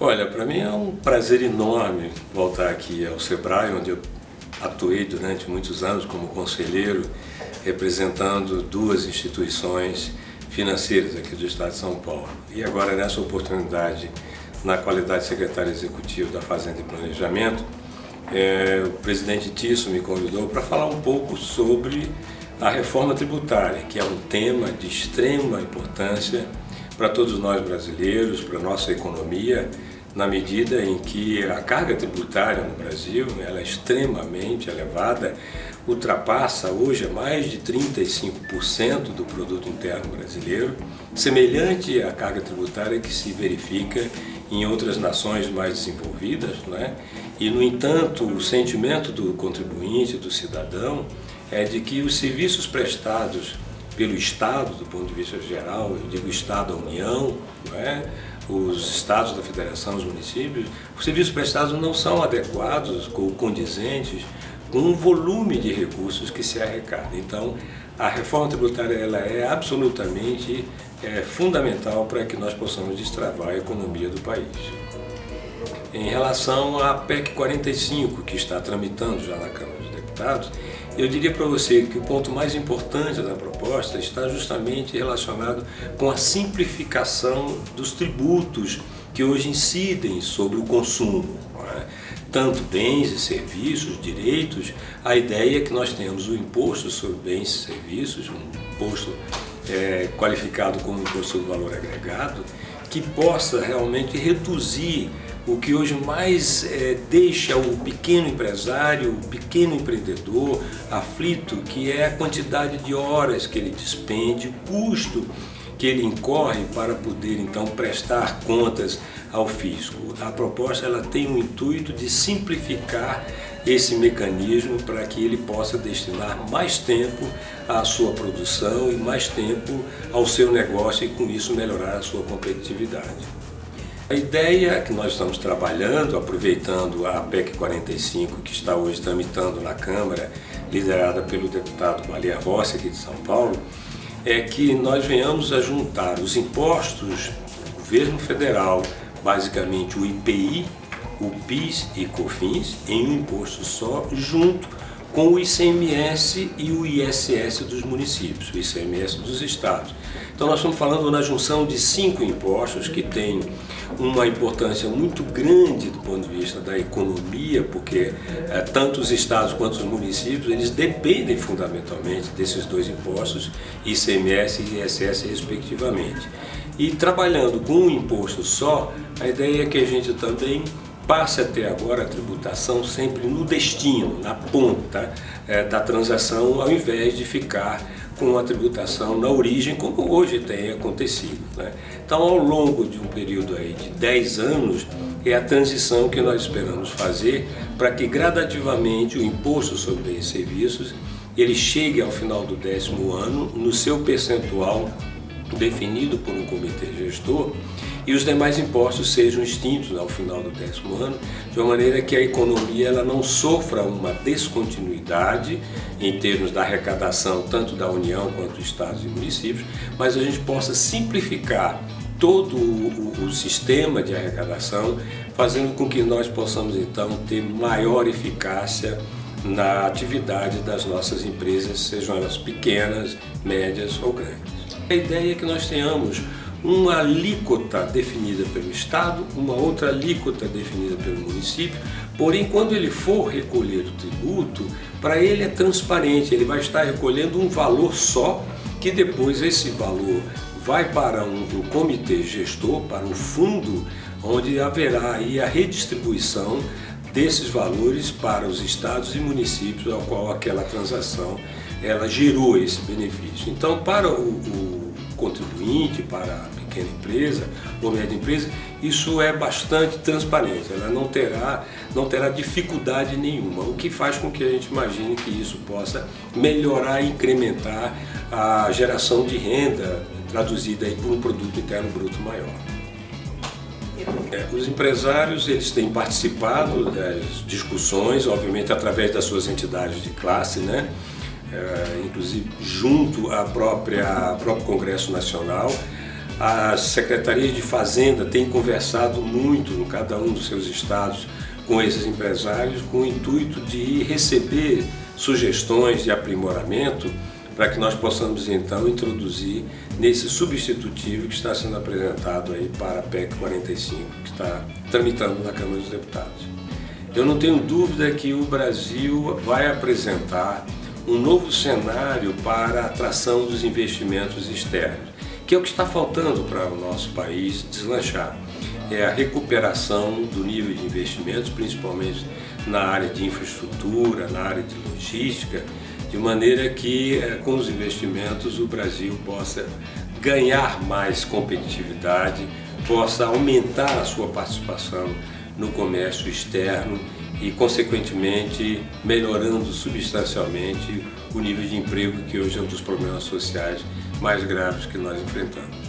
Olha, para mim é um prazer enorme voltar aqui ao Sebrae, onde eu atuei durante muitos anos como conselheiro, representando duas instituições financeiras aqui do Estado de São Paulo. E agora, nessa oportunidade, na qualidade de secretário executivo da Fazenda e Planejamento, é, o presidente Tisso me convidou para falar um pouco sobre a reforma tributária, que é um tema de extrema importância para todos nós brasileiros, para a nossa economia, na medida em que a carga tributária no Brasil ela é extremamente elevada, ultrapassa hoje mais de 35% do produto interno brasileiro, semelhante à carga tributária que se verifica em outras nações mais desenvolvidas, não é? E, no entanto, o sentimento do contribuinte, do cidadão, é de que os serviços prestados pelo Estado, do ponto de vista geral, eu digo Estado, a União, é? os estados da federação, os municípios, os serviços prestados não são adequados ou condizentes com o volume de recursos que se arrecada. Então, a reforma tributária ela é absolutamente é, fundamental para que nós possamos destravar a economia do país. Em relação à PEC 45, que está tramitando já na Câmara dos Eu diria para você que o ponto mais importante da proposta está justamente relacionado com a simplificação dos tributos que hoje incidem sobre o consumo. É? Tanto bens e serviços, direitos, a ideia é que nós temos o imposto sobre bens e serviços, um imposto é, qualificado como imposto sobre valor agregado, que possa realmente reduzir o que hoje mais é, deixa o pequeno empresário, o pequeno empreendedor aflito, que é a quantidade de horas que ele despende, o custo que ele incorre para poder então prestar contas ao fisco. A proposta ela tem o intuito de simplificar esse mecanismo para que ele possa destinar mais tempo à sua produção e mais tempo ao seu negócio e com isso melhorar a sua competitividade. A ideia que nós estamos trabalhando, aproveitando a PEC 45, que está hoje tramitando na Câmara, liderada pelo deputado Malia Rossi, aqui de São Paulo, é que nós venhamos a juntar os impostos do governo federal, basicamente o IPI, o PIS e COFINS, em um imposto só, junto com o ICMS e o ISS dos municípios, o ICMS dos estados. Então nós estamos falando na junção de cinco impostos que têm uma importância muito grande do ponto de vista da economia, porque é, tanto os estados quanto os municípios, eles dependem fundamentalmente desses dois impostos, ICMS e ISS respectivamente. E trabalhando com um imposto só, a ideia é que a gente também passe até agora a tributação sempre no destino, na ponta é, da transação, ao invés de ficar com a tributação na origem, como hoje tem acontecido. Né? Então, ao longo de um período aí de 10 anos, é a transição que nós esperamos fazer para que gradativamente o imposto sobre bens e serviços ele chegue ao final do décimo ano no seu percentual definido por um comitê gestor e os demais impostos sejam extintos ao final do décimo ano, de uma maneira que a economia ela não sofra uma descontinuidade em termos da arrecadação tanto da União quanto estados e municípios, mas a gente possa simplificar todo o, o, sistema de arrecadação, fazendo com que nós possamos então ter maior eficácia na atividade das nossas empresas, sejam elas pequenas, médias ou grandes. A ideia é que nós tenhamos uma alíquota definida pelo Estado, uma outra alíquota definida pelo município, porém quando ele for recolher o tributo, para ele é transparente, ele vai estar recolhendo um valor só, que depois esse valor vai para um, um comitê gestor, para um fundo, onde haverá aí a redistribuição desses valores para os estados e municípios ao qual aquela transação ela gerou esse benefício. Então, para o, o contribuinte, para a pequena empresa ou média empresa, isso é bastante transparente, ela não terá, não terá dificuldade nenhuma, o que faz com que a gente imagine que isso possa melhorar e incrementar a geração de renda traduzida aí por um produto interno bruto maior. É, os empresários eles têm participado das discussões, obviamente através das suas entidades de classe, né? É, inclusive junto à própria, ao próprio Congresso Nacional, As secretarias de Fazenda têm conversado muito em cada um dos seus estados com esses empresários com o intuito de receber sugestões de aprimoramento para que nós possamos então introduzir nesse substitutivo que está sendo apresentado aí para a PEC 45, que está tramitando na Câmara dos Deputados. Eu não tenho dúvida que o Brasil vai apresentar um novo cenário para a atração dos investimentos externos, que é o que está faltando para o nosso país deslanchar. É a recuperação do nível de investimentos, principalmente na área de infraestrutura, na área de logística, de maneira que eh, com os investimentos o Brasil possa ganhar mais competitividade, possa aumentar a sua participação no comércio externo e, consequentemente, melhorando substancialmente o nível de emprego que hoje é um dos problemas sociais mais graves que nós enfrentamos.